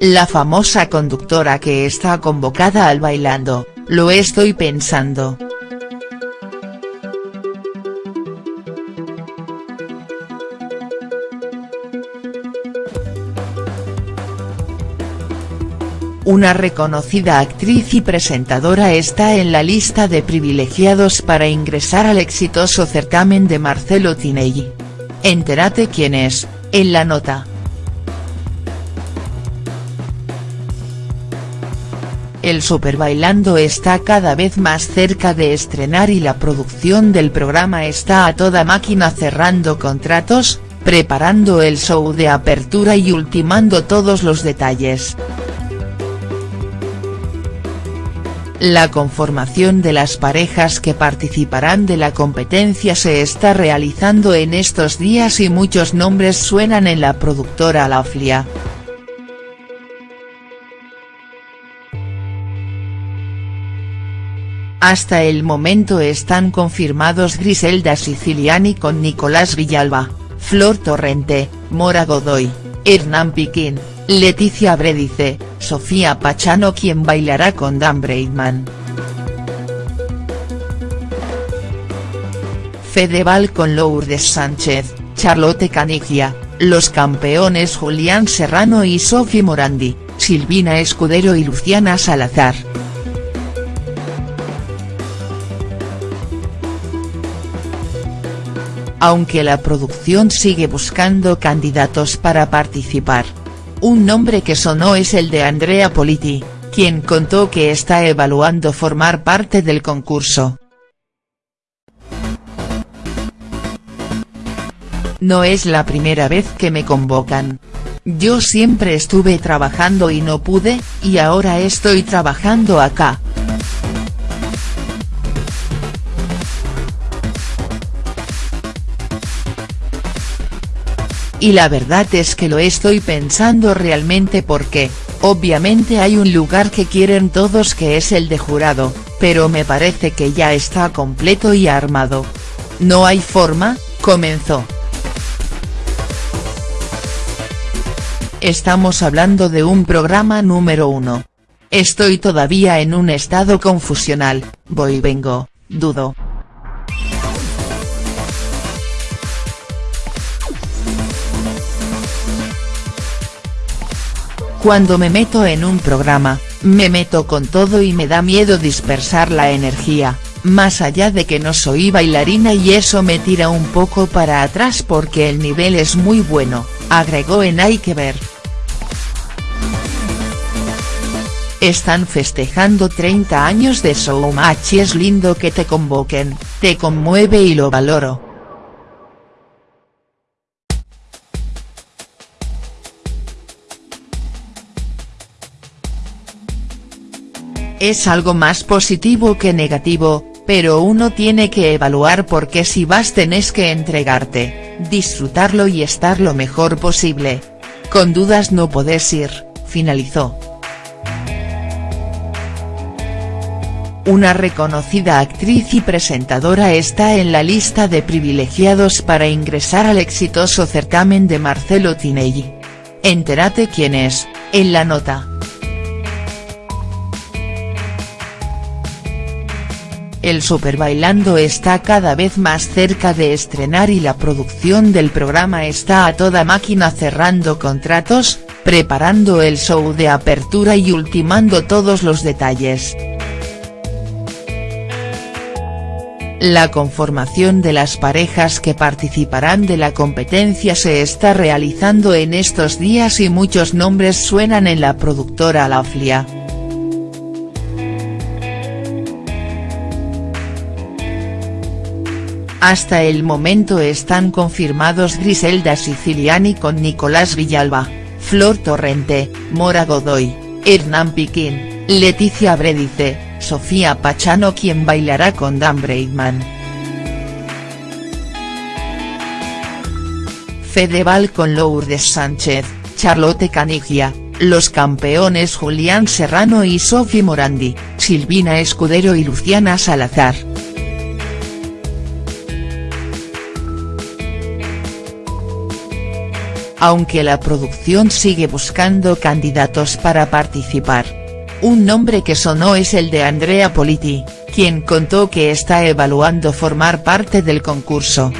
la famosa conductora que está convocada al Bailando, lo estoy pensando. Una reconocida actriz y presentadora está en la lista de privilegiados para ingresar al exitoso certamen de Marcelo Tinelli. Entérate quién es, en la nota. El Super Bailando está cada vez más cerca de estrenar y la producción del programa está a toda máquina cerrando contratos, preparando el show de apertura y ultimando todos los detalles. La conformación de las parejas que participarán de la competencia se está realizando en estos días y muchos nombres suenan en la productora Laflia. Hasta el momento están confirmados Griselda Siciliani con Nicolás Villalba, Flor Torrente, Mora Godoy, Hernán Piquín, Leticia Bredice, Sofía Pachano quien bailará con Dan Breitman. Fedeval con Lourdes Sánchez, Charlotte Canigia, los campeones Julián Serrano y Sofi Morandi, Silvina Escudero y Luciana Salazar. Aunque la producción sigue buscando candidatos para participar, un nombre que sonó es el de Andrea Politi, quien contó que está evaluando formar parte del concurso. No es la primera vez que me convocan. Yo siempre estuve trabajando y no pude, y ahora estoy trabajando acá. Y la verdad es que lo estoy pensando realmente porque, obviamente hay un lugar que quieren todos que es el de jurado, pero me parece que ya está completo y armado. No hay forma, comenzó. Estamos hablando de un programa número uno. Estoy todavía en un estado confusional, voy vengo, dudo. Cuando me meto en un programa, me meto con todo y me da miedo dispersar la energía, más allá de que no soy bailarina y eso me tira un poco para atrás porque el nivel es muy bueno, agregó en Hay que ver. Están festejando 30 años de Showmatch y es lindo que te convoquen, te conmueve y lo valoro. Es algo más positivo que negativo, pero uno tiene que evaluar porque si vas tenés que entregarte, disfrutarlo y estar lo mejor posible. Con dudas no podés ir, finalizó. Una reconocida actriz y presentadora está en la lista de privilegiados para ingresar al exitoso certamen de Marcelo Tinelli. Entérate quién es, en la nota. El Super Bailando está cada vez más cerca de estrenar y la producción del programa está a toda máquina cerrando contratos, preparando el show de apertura y ultimando todos los detalles. La conformación de las parejas que participarán de la competencia se está realizando en estos días y muchos nombres suenan en la productora Laflia. Hasta el momento están confirmados Griselda Siciliani con Nicolás Villalba, Flor Torrente, Mora Godoy, Hernán Piquín, Leticia Bredice, Sofía Pachano quien bailará con Dan Breitman. Fedeval con Lourdes Sánchez, Charlotte Canigia, los campeones Julián Serrano y Sofi Morandi, Silvina Escudero y Luciana Salazar. Aunque la producción sigue buscando candidatos para participar. Un nombre que sonó es el de Andrea Politi, quien contó que está evaluando formar parte del concurso.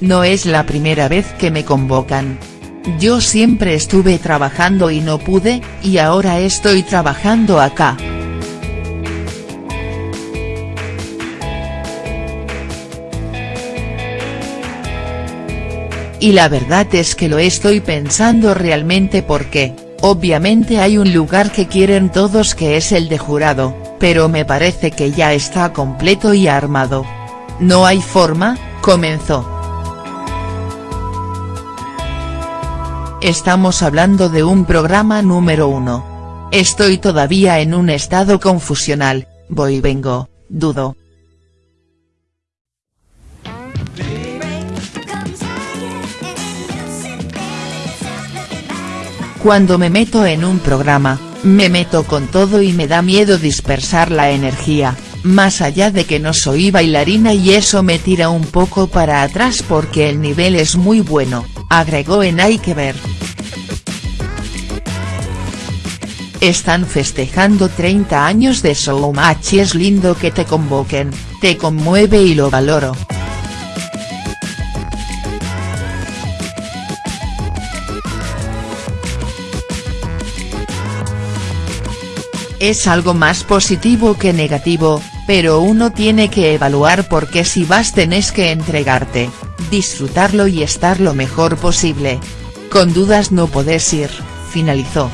No es la primera vez que me convocan. Yo siempre estuve trabajando y no pude, y ahora estoy trabajando acá. Y la verdad es que lo estoy pensando realmente porque, obviamente hay un lugar que quieren todos que es el de jurado, pero me parece que ya está completo y armado. No hay forma, comenzó. Estamos hablando de un programa número uno. Estoy todavía en un estado confusional, voy vengo, dudo, Cuando me meto en un programa, me meto con todo y me da miedo dispersar la energía, más allá de que no soy bailarina y eso me tira un poco para atrás porque el nivel es muy bueno, agregó en Hay que ver. Están festejando 30 años de Showmatch y es lindo que te convoquen, te conmueve y lo valoro. Es algo más positivo que negativo, pero uno tiene que evaluar porque si vas tenés que entregarte, disfrutarlo y estar lo mejor posible. Con dudas no podés ir, finalizó.